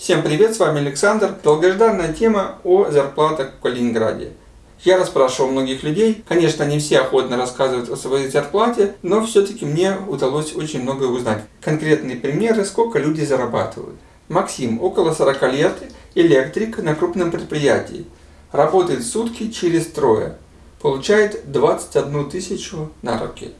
Всем привет, с вами Александр. Долгожданная тема о зарплатах в Калининграде. Я расспрашивал многих людей, конечно, не все охотно рассказывают о своей зарплате, но все-таки мне удалось очень многое узнать. Конкретные примеры, сколько люди зарабатывают. Максим, около 40 лет, электрик на крупном предприятии. Работает сутки через трое. Получает 21 тысячу на руки.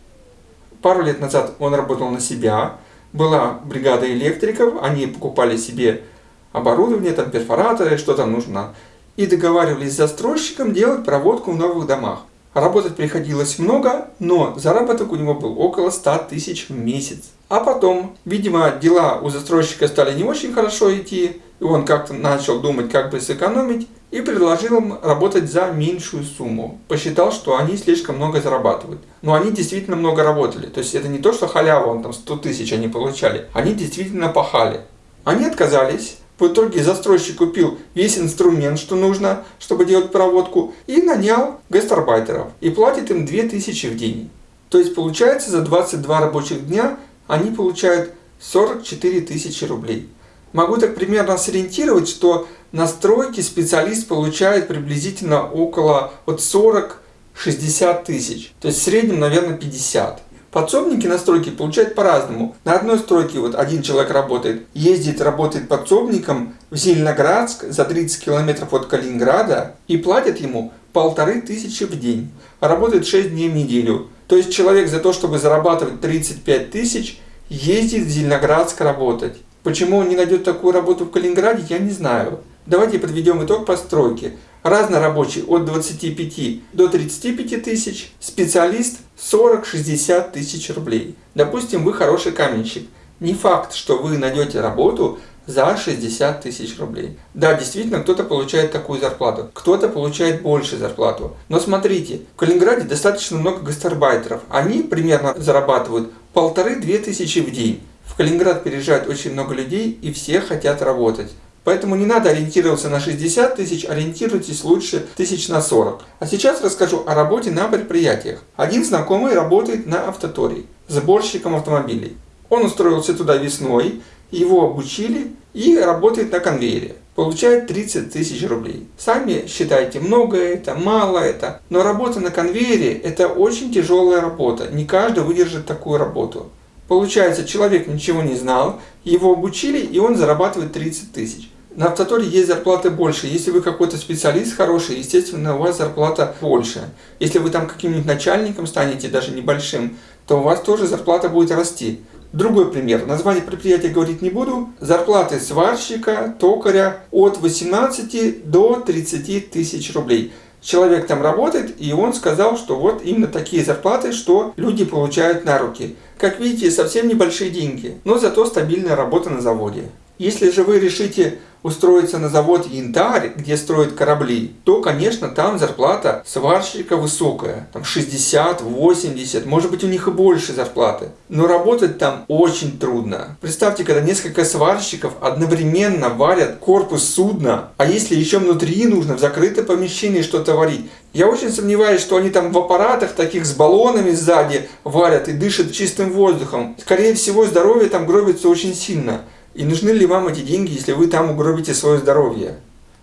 Пару лет назад он работал на себя. Была бригада электриков, они покупали себе оборудование, там перфораторы, что там нужно. И договаривались с застройщиком делать проводку в новых домах. Работать приходилось много, но заработок у него был около 100 тысяч в месяц. А потом, видимо, дела у застройщика стали не очень хорошо идти, и он как-то начал думать, как бы сэкономить, и предложил им работать за меньшую сумму. Посчитал, что они слишком много зарабатывают. Но они действительно много работали. То есть это не то, что халява, он там 100 тысяч они получали. Они действительно пахали. Они отказались, в итоге застройщик купил весь инструмент, что нужно, чтобы делать проводку, и нанял гастарбайтеров. И платит им 2000 в день. То есть получается за 22 рабочих дня они получают 44 тысячи рублей. Могу так примерно сориентировать, что на стройке специалист получает приблизительно около вот 40-60 тысяч. То есть в среднем, наверное, 50. Подсобники на стройке получают по-разному. На одной стройке вот один человек работает, ездит, работает подсобником в Зеленоградск за 30 километров от Калининграда и платят ему полторы тысячи в день. Работает 6 дней в неделю. То есть человек за то, чтобы зарабатывать 35 тысяч, ездит в Зеленоградск работать. Почему он не найдет такую работу в Калининграде, я не знаю. Давайте подведем итог постройки. Разнорабочий от 25 до 35 тысяч, специалист 40-60 тысяч рублей. Допустим, вы хороший каменщик. Не факт, что вы найдете работу за 60 тысяч рублей. Да, действительно, кто-то получает такую зарплату, кто-то получает больше зарплату. Но смотрите, в Калининграде достаточно много гастарбайтеров. Они примерно зарабатывают полторы-две тысячи в день. В Калининград переезжает очень много людей и все хотят работать. Поэтому не надо ориентироваться на 60 тысяч, ориентируйтесь лучше тысяч на 40. А сейчас расскажу о работе на предприятиях. Один знакомый работает на автотории, сборщиком автомобилей. Он устроился туда весной, его обучили и работает на конвейере. Получает 30 тысяч рублей. Сами считайте, много это, мало это. Но работа на конвейере это очень тяжелая работа. Не каждый выдержит такую работу. Получается, человек ничего не знал, его обучили, и он зарабатывает 30 тысяч. На автоторе есть зарплаты больше. Если вы какой-то специалист хороший, естественно, у вас зарплата больше. Если вы там каким-нибудь начальником станете, даже небольшим, то у вас тоже зарплата будет расти. Другой пример. Название предприятия говорить не буду. Зарплаты сварщика, токаря от 18 до 30 тысяч рублей человек там работает, и он сказал, что вот именно такие зарплаты, что люди получают на руки. Как видите, совсем небольшие деньги, но зато стабильная работа на заводе. Если же вы решите устроиться на завод Янтарь, где строят корабли, то, конечно, там зарплата сварщика высокая. Там 60, 80, может быть у них и больше зарплаты. Но работать там очень трудно. Представьте, когда несколько сварщиков одновременно варят корпус судна, а если еще внутри нужно в закрытом помещении что-то варить. Я очень сомневаюсь, что они там в аппаратах таких с баллонами сзади варят и дышат чистым воздухом. Скорее всего, здоровье там гробится очень сильно. И нужны ли вам эти деньги, если вы там угробите свое здоровье?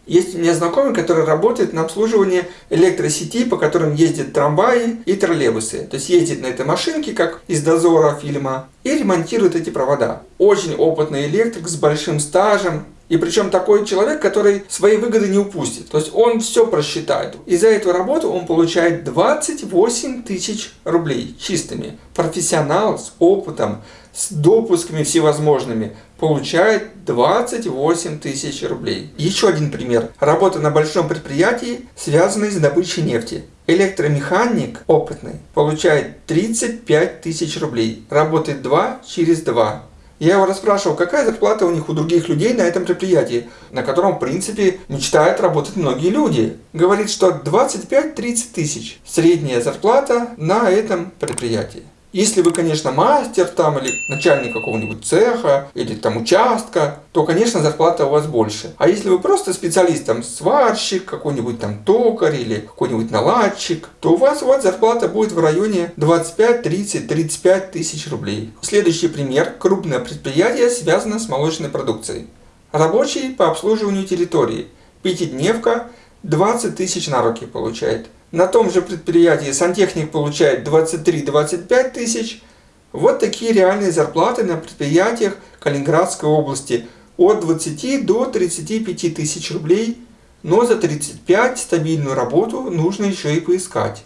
Есть у меня знакомый, который работает на обслуживании электросетей, по которым ездят трамваи и троллейбусы. То есть ездит на этой машинке, как из дозора фильма, и ремонтирует эти провода. Очень опытный электрик с большим стажем. И причем такой человек, который свои выгоды не упустит. То есть он все просчитает. И за эту работу он получает 28 тысяч рублей чистыми. Профессионал с опытом, с допусками всевозможными получает 28 тысяч рублей. Еще один пример. Работа на большом предприятии, связанной с добычей нефти. Электромеханик опытный получает 35 тысяч рублей. Работает 2 через 2. Я его расспрашивал, какая зарплата у них у других людей на этом предприятии, на котором, в принципе, мечтают работать многие люди. Говорит, что 25-30 тысяч средняя зарплата на этом предприятии. Если вы, конечно, мастер там или начальник какого-нибудь цеха или там участка, то, конечно, зарплата у вас больше. А если вы просто специалист, там, сварщик, какой-нибудь там токарь или какой-нибудь наладчик, то у вас вот зарплата будет в районе 25, 30, 35 тысяч рублей. Следующий пример. Крупное предприятие связано с молочной продукцией. Рабочий по обслуживанию территории. Пятидневка 20 тысяч на руки получает. На том же предприятии сантехник получает 23-25 тысяч. Вот такие реальные зарплаты на предприятиях Калининградской области. От 20 до 35 тысяч рублей. Но за 35 стабильную работу нужно еще и поискать.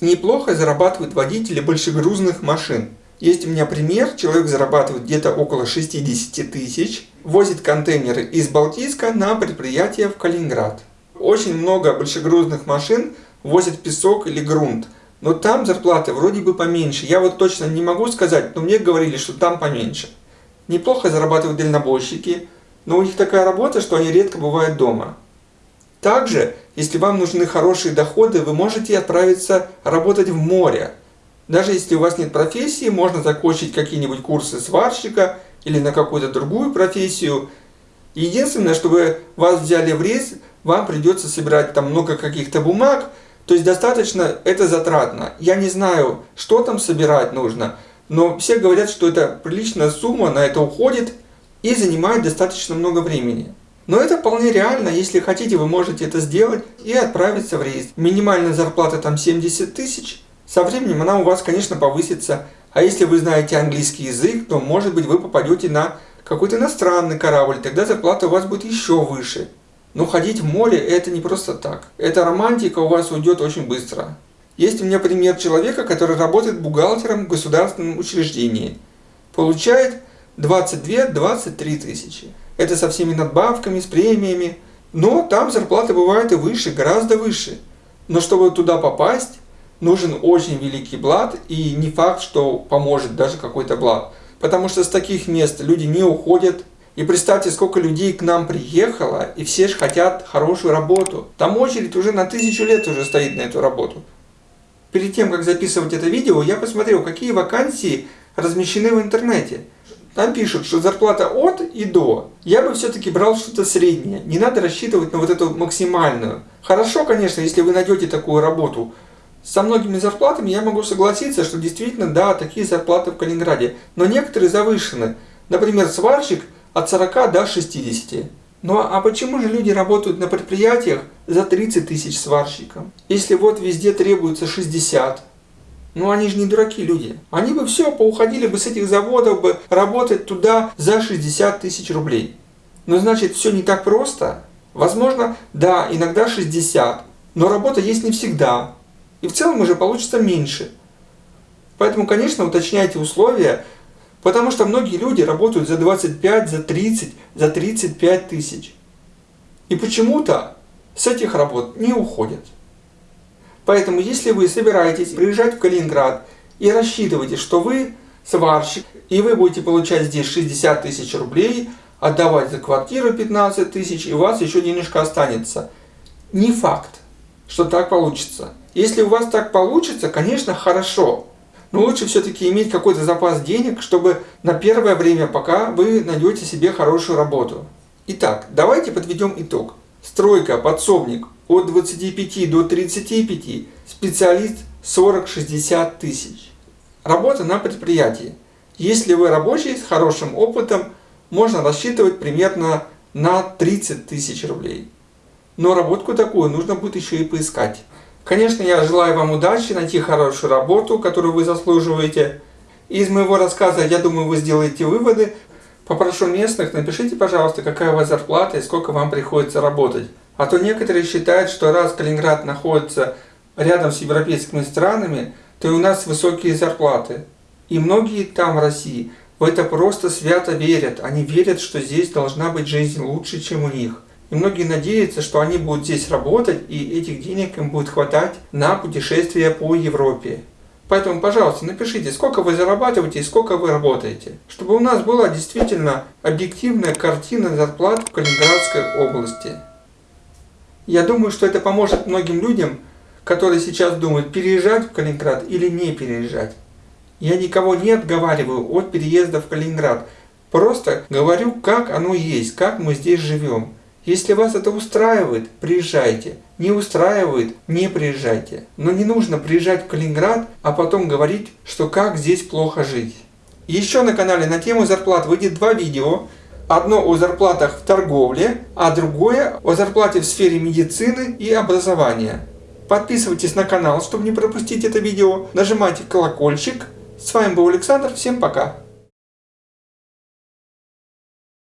Неплохо зарабатывают водители большегрузных машин. Есть у меня пример, человек зарабатывает где-то около 60 тысяч, возит контейнеры из Балтийска на предприятие в Калининград. Очень много большегрузных машин возят песок или грунт, но там зарплаты вроде бы поменьше. Я вот точно не могу сказать, но мне говорили, что там поменьше. Неплохо зарабатывают дальнобойщики, но у них такая работа, что они редко бывают дома. Также, если вам нужны хорошие доходы, вы можете отправиться работать в море. Даже если у вас нет профессии, можно закончить какие-нибудь курсы сварщика или на какую-то другую профессию. Единственное, чтобы вас взяли в рейс, вам придется собирать там много каких-то бумаг, то есть достаточно это затратно. Я не знаю, что там собирать нужно, но все говорят, что это приличная сумма, на это уходит и занимает достаточно много времени. Но это вполне реально, если хотите, вы можете это сделать и отправиться в рейс. Минимальная зарплата там 70 тысяч, со временем она у вас, конечно, повысится. А если вы знаете английский язык, то, может быть, вы попадете на какой-то иностранный корабль, тогда зарплата у вас будет еще выше. Но ходить в море это не просто так. Эта романтика у вас уйдет очень быстро. Есть у меня пример человека, который работает бухгалтером в государственном учреждении. Получает 22-23 тысячи. Это со всеми надбавками, с премиями. Но там зарплаты бывают и выше, гораздо выше. Но чтобы туда попасть, нужен очень великий блат, и не факт, что поможет даже какой-то блат. Потому что с таких мест люди не уходят. И представьте, сколько людей к нам приехало, и все же хотят хорошую работу. Там очередь уже на тысячу лет уже стоит на эту работу. Перед тем, как записывать это видео, я посмотрел, какие вакансии размещены в интернете. Там пишут, что зарплата от и до. Я бы все-таки брал что-то среднее. Не надо рассчитывать на вот эту максимальную. Хорошо, конечно, если вы найдете такую работу. Со многими зарплатами я могу согласиться, что действительно, да, такие зарплаты в Калининграде. Но некоторые завышены. Например, сварщик от 40 до 60. Ну а почему же люди работают на предприятиях за 30 тысяч сварщиком? Если вот везде требуется 60, ну они же не дураки люди. Они бы все, поуходили бы с этих заводов бы работать туда за 60 тысяч рублей. Но значит все не так просто. Возможно, да, иногда 60, но работа есть не всегда. И в целом уже получится меньше. Поэтому, конечно, уточняйте условия, потому что многие люди работают за 25, за 30, за 35 тысяч. И почему-то с этих работ не уходят. Поэтому, если вы собираетесь приезжать в Калининград и рассчитываете, что вы сварщик, и вы будете получать здесь 60 тысяч рублей, отдавать за квартиру 15 тысяч, и у вас еще денежка останется. Не факт, что так получится. Если у вас так получится, конечно, хорошо. Но лучше все-таки иметь какой-то запас денег, чтобы на первое время, пока вы найдете себе хорошую работу. Итак, давайте подведем итог. Стройка, подсобник от 25 до 35, специалист 40-60 тысяч. Работа на предприятии. Если вы рабочий с хорошим опытом, можно рассчитывать примерно на 30 тысяч рублей. Но работку такую нужно будет еще и поискать. Конечно, я желаю вам удачи, найти хорошую работу, которую вы заслуживаете. Из моего рассказа, я думаю, вы сделаете выводы. Попрошу местных, напишите, пожалуйста, какая у вас зарплата и сколько вам приходится работать. А то некоторые считают, что раз Калининград находится рядом с европейскими странами, то и у нас высокие зарплаты. И многие там в России в это просто свято верят. Они верят, что здесь должна быть жизнь лучше, чем у них. И многие надеются, что они будут здесь работать, и этих денег им будет хватать на путешествия по Европе. Поэтому, пожалуйста, напишите, сколько вы зарабатываете и сколько вы работаете, чтобы у нас была действительно объективная картина зарплат в Калининградской области. Я думаю, что это поможет многим людям, которые сейчас думают, переезжать в Калининград или не переезжать. Я никого не отговариваю от переезда в Калининград. Просто говорю, как оно есть, как мы здесь живем. Если вас это устраивает, приезжайте. Не устраивает, не приезжайте. Но не нужно приезжать в Калининград, а потом говорить, что как здесь плохо жить. Еще на канале на тему зарплат выйдет два видео. Одно о зарплатах в торговле, а другое о зарплате в сфере медицины и образования. Подписывайтесь на канал, чтобы не пропустить это видео. Нажимайте колокольчик. С вами был Александр. Всем пока.